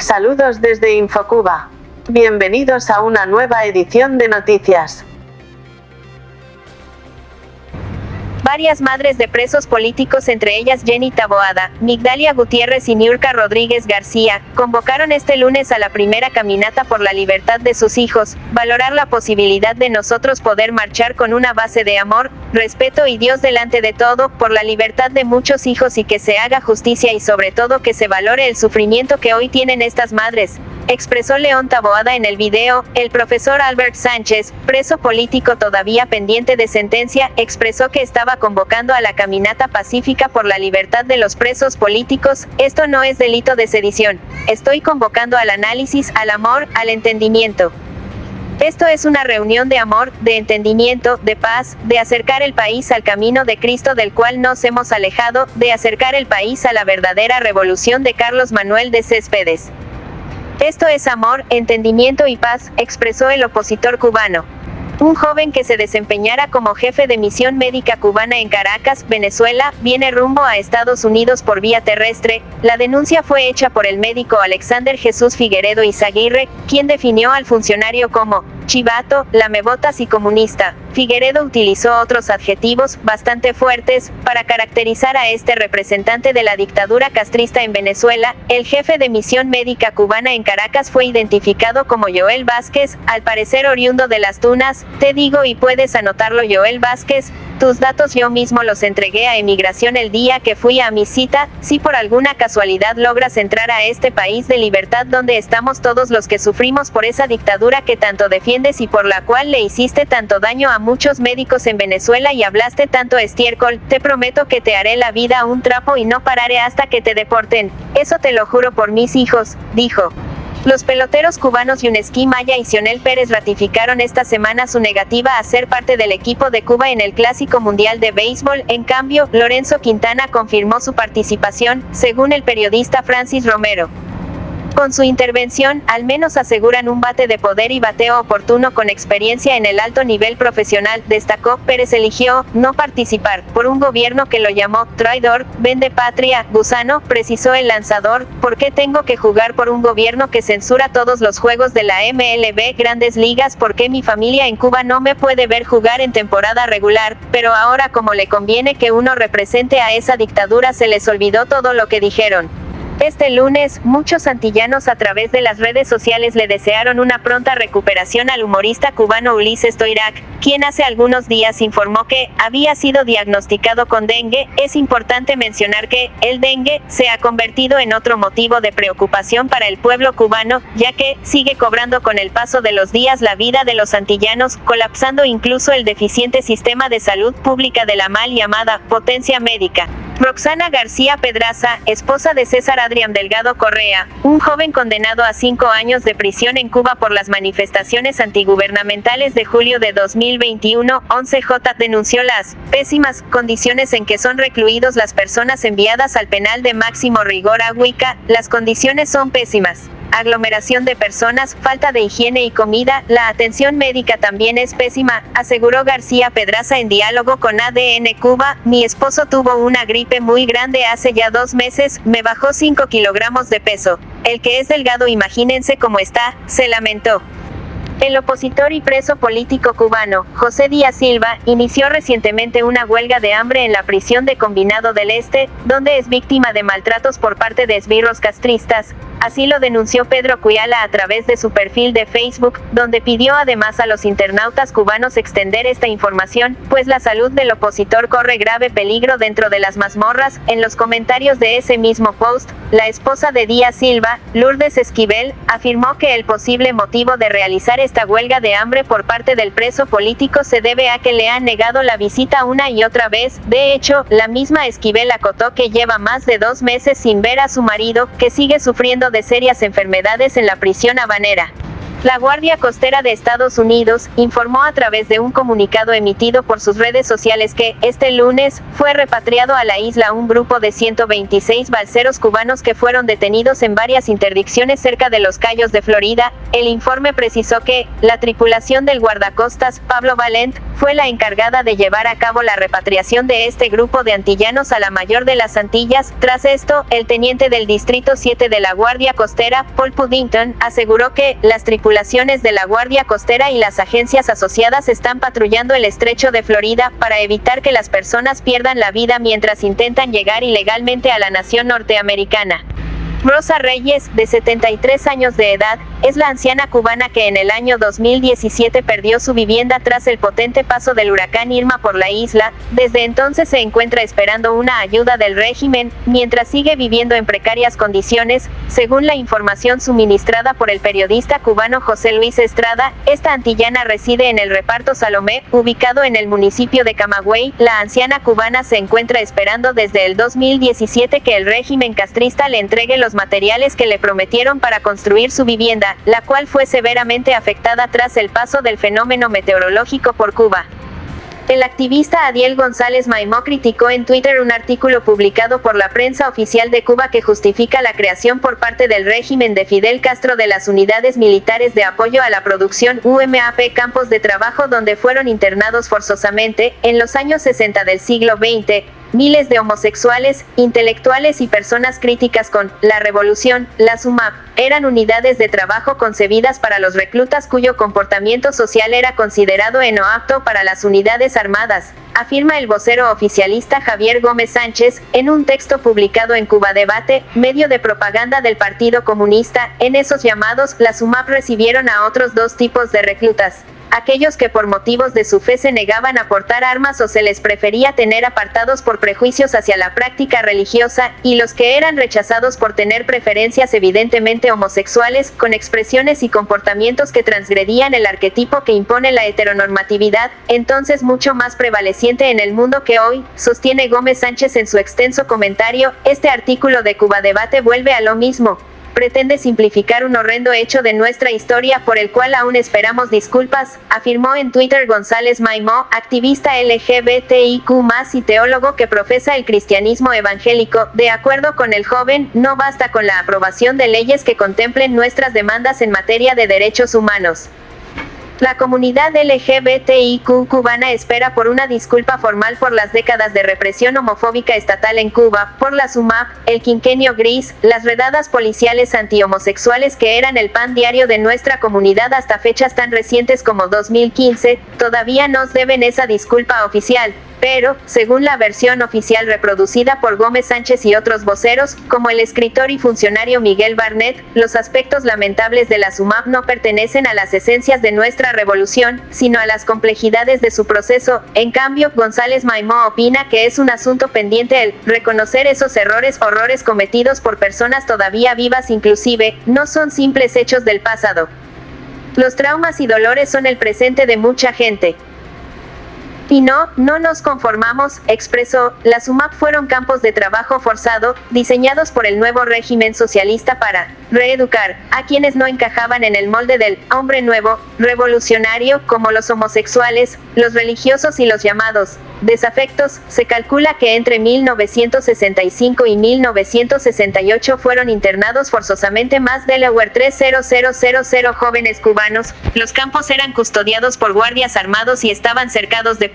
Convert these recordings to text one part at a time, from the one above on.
Saludos desde Infocuba. Bienvenidos a una nueva edición de noticias. Varias madres de presos políticos, entre ellas Jenny Taboada, Migdalia Gutiérrez y Niurka Rodríguez García, convocaron este lunes a la primera caminata por la libertad de sus hijos, valorar la posibilidad de nosotros poder marchar con una base de amor, respeto y Dios delante de todo, por la libertad de muchos hijos y que se haga justicia y sobre todo que se valore el sufrimiento que hoy tienen estas madres, expresó León Taboada en el video, el profesor Albert Sánchez, preso político todavía pendiente de sentencia, expresó que estaba convocando a la caminata pacífica por la libertad de los presos políticos, esto no es delito de sedición, estoy convocando al análisis, al amor, al entendimiento. Esto es una reunión de amor, de entendimiento, de paz, de acercar el país al camino de Cristo del cual nos hemos alejado, de acercar el país a la verdadera revolución de Carlos Manuel de Céspedes. Esto es amor, entendimiento y paz, expresó el opositor cubano. Un joven que se desempeñara como jefe de misión médica cubana en Caracas, Venezuela, viene rumbo a Estados Unidos por vía terrestre. La denuncia fue hecha por el médico Alexander Jesús Figueredo Izaguirre, quien definió al funcionario como chivato, lamebotas y comunista. Figueredo utilizó otros adjetivos, bastante fuertes, para caracterizar a este representante de la dictadura castrista en Venezuela. El jefe de misión médica cubana en Caracas fue identificado como Joel Vázquez, al parecer oriundo de las Tunas. Te digo y puedes anotarlo Joel Vázquez, tus datos yo mismo los entregué a emigración el día que fui a mi cita, si por alguna casualidad logras entrar a este país de libertad donde estamos todos los que sufrimos por esa dictadura que tanto defiendes y por la cual le hiciste tanto daño a muchos médicos en Venezuela y hablaste tanto estiércol, te prometo que te haré la vida un trapo y no pararé hasta que te deporten. Eso te lo juro por mis hijos, dijo. Los peloteros cubanos Yuneski Maya y Sionel Pérez ratificaron esta semana su negativa a ser parte del equipo de Cuba en el Clásico Mundial de Béisbol. En cambio, Lorenzo Quintana confirmó su participación, según el periodista Francis Romero. Con su intervención, al menos aseguran un bate de poder y bateo oportuno con experiencia en el alto nivel profesional, destacó, Pérez eligió no participar, por un gobierno que lo llamó traidor, vende patria, gusano, precisó el lanzador, ¿por qué tengo que jugar por un gobierno que censura todos los juegos de la MLB Grandes Ligas? ¿Por qué mi familia en Cuba no me puede ver jugar en temporada regular? Pero ahora como le conviene que uno represente a esa dictadura se les olvidó todo lo que dijeron. Este lunes, muchos antillanos a través de las redes sociales le desearon una pronta recuperación al humorista cubano Ulises Toirac, quien hace algunos días informó que había sido diagnosticado con dengue. Es importante mencionar que el dengue se ha convertido en otro motivo de preocupación para el pueblo cubano, ya que sigue cobrando con el paso de los días la vida de los antillanos, colapsando incluso el deficiente sistema de salud pública de la mal llamada potencia médica. Roxana García Pedraza, esposa de César Adrián Delgado Correa, un joven condenado a cinco años de prisión en Cuba por las manifestaciones antigubernamentales de julio de 2021, 11J denunció las pésimas condiciones en que son recluidos las personas enviadas al penal de máximo rigor a Huica, las condiciones son pésimas aglomeración de personas, falta de higiene y comida, la atención médica también es pésima, aseguró García Pedraza en diálogo con ADN Cuba, mi esposo tuvo una gripe muy grande hace ya dos meses, me bajó 5 kilogramos de peso. El que es delgado imagínense cómo está, se lamentó. El opositor y preso político cubano, José Díaz Silva, inició recientemente una huelga de hambre en la prisión de Combinado del Este, donde es víctima de maltratos por parte de esbirros castristas, Así lo denunció Pedro Cuyala a través de su perfil de Facebook, donde pidió además a los internautas cubanos extender esta información, pues la salud del opositor corre grave peligro dentro de las mazmorras. En los comentarios de ese mismo post, la esposa de Díaz Silva, Lourdes Esquivel, afirmó que el posible motivo de realizar esta huelga de hambre por parte del preso político se debe a que le han negado la visita una y otra vez. De hecho, la misma Esquivel acotó que lleva más de dos meses sin ver a su marido, que sigue sufriendo de serias enfermedades en la prisión habanera. La Guardia Costera de Estados Unidos informó a través de un comunicado emitido por sus redes sociales que, este lunes, fue repatriado a la isla un grupo de 126 balseros cubanos que fueron detenidos en varias interdicciones cerca de los Cayos de Florida. El informe precisó que, la tripulación del guardacostas, Pablo Valent, fue la encargada de llevar a cabo la repatriación de este grupo de antillanos a la mayor de las Antillas. Tras esto, el teniente del Distrito 7 de la Guardia Costera, Paul Puddington, aseguró que, las tripulaciones de la Guardia Costera y las agencias asociadas están patrullando el estrecho de Florida para evitar que las personas pierdan la vida mientras intentan llegar ilegalmente a la nación norteamericana. Rosa Reyes, de 73 años de edad, es la anciana cubana que en el año 2017 perdió su vivienda tras el potente paso del huracán Irma por la isla, desde entonces se encuentra esperando una ayuda del régimen, mientras sigue viviendo en precarias condiciones, según la información suministrada por el periodista cubano José Luis Estrada, esta antillana reside en el reparto Salomé, ubicado en el municipio de Camagüey, la anciana cubana se encuentra esperando desde el 2017 que el régimen castrista le entregue los materiales que le prometieron para construir su vivienda, la cual fue severamente afectada tras el paso del fenómeno meteorológico por Cuba. El activista Adiel González Maimó criticó en Twitter un artículo publicado por la prensa oficial de Cuba que justifica la creación por parte del régimen de Fidel Castro de las unidades militares de apoyo a la producción UMAP campos de trabajo donde fueron internados forzosamente, en los años 60 del siglo XX, Miles de homosexuales, intelectuales y personas críticas con la revolución, la SUMAP, eran unidades de trabajo concebidas para los reclutas cuyo comportamiento social era considerado no apto para las unidades armadas, afirma el vocero oficialista Javier Gómez Sánchez, en un texto publicado en Cuba Debate, medio de propaganda del Partido Comunista, en esos llamados, la SUMAP recibieron a otros dos tipos de reclutas aquellos que por motivos de su fe se negaban a portar armas o se les prefería tener apartados por prejuicios hacia la práctica religiosa, y los que eran rechazados por tener preferencias evidentemente homosexuales, con expresiones y comportamientos que transgredían el arquetipo que impone la heteronormatividad, entonces mucho más prevaleciente en el mundo que hoy, sostiene Gómez Sánchez en su extenso comentario, este artículo de Cuba Debate vuelve a lo mismo, pretende simplificar un horrendo hecho de nuestra historia por el cual aún esperamos disculpas, afirmó en Twitter González Maimó, activista LGBTIQ y teólogo que profesa el cristianismo evangélico. De acuerdo con el joven, no basta con la aprobación de leyes que contemplen nuestras demandas en materia de derechos humanos. La comunidad LGBTIQ cubana espera por una disculpa formal por las décadas de represión homofóbica estatal en Cuba, por la SUMAP, el quinquenio gris, las redadas policiales anti-homosexuales que eran el pan diario de nuestra comunidad hasta fechas tan recientes como 2015, todavía nos deben esa disculpa oficial. Pero, según la versión oficial reproducida por Gómez Sánchez y otros voceros, como el escritor y funcionario Miguel Barnett, los aspectos lamentables de la SUMAP no pertenecen a las esencias de nuestra revolución, sino a las complejidades de su proceso. En cambio, González Maimó opina que es un asunto pendiente el reconocer esos errores, horrores cometidos por personas todavía vivas inclusive, no son simples hechos del pasado. Los traumas y dolores son el presente de mucha gente. Y no, no nos conformamos, expresó, las UMAP fueron campos de trabajo forzado, diseñados por el nuevo régimen socialista para reeducar a quienes no encajaban en el molde del hombre nuevo, revolucionario, como los homosexuales, los religiosos y los llamados desafectos. Se calcula que entre 1965 y 1968 fueron internados forzosamente más Delaware 30000 jóvenes cubanos. Los campos eran custodiados por guardias armados y estaban cercados de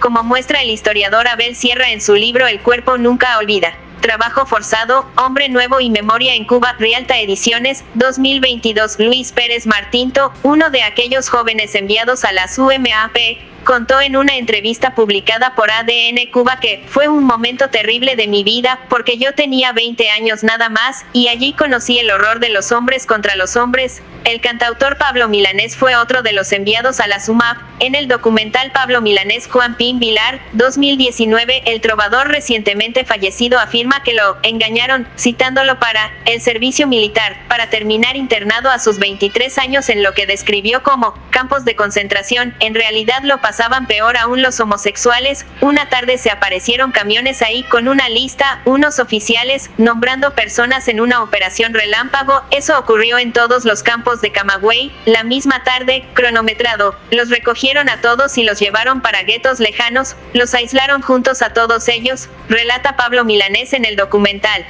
como muestra el historiador Abel Sierra en su libro El cuerpo nunca olvida. Trabajo forzado, Hombre Nuevo y Memoria en Cuba, Rialta Ediciones, 2022. Luis Pérez Martinto, uno de aquellos jóvenes enviados a las UMAP, contó en una entrevista publicada por ADN Cuba que fue un momento terrible de mi vida, porque yo tenía 20 años nada más, y allí conocí el horror de los hombres contra los hombres, el cantautor Pablo Milanés fue otro de los enviados a la SUMAP. En el documental Pablo Milanés Juan Pin Vilar, 2019, el trovador recientemente fallecido afirma que lo engañaron, citándolo para el servicio militar, para terminar internado a sus 23 años en lo que describió como campos de concentración. En realidad lo pasaban peor aún los homosexuales, una tarde se aparecieron camiones ahí con una lista, unos oficiales, nombrando personas en una operación relámpago, eso ocurrió en todos los campos de Camagüey, la misma tarde, cronometrado, los recogieron a todos y los llevaron para guetos lejanos, los aislaron juntos a todos ellos, relata Pablo Milanés en el documental.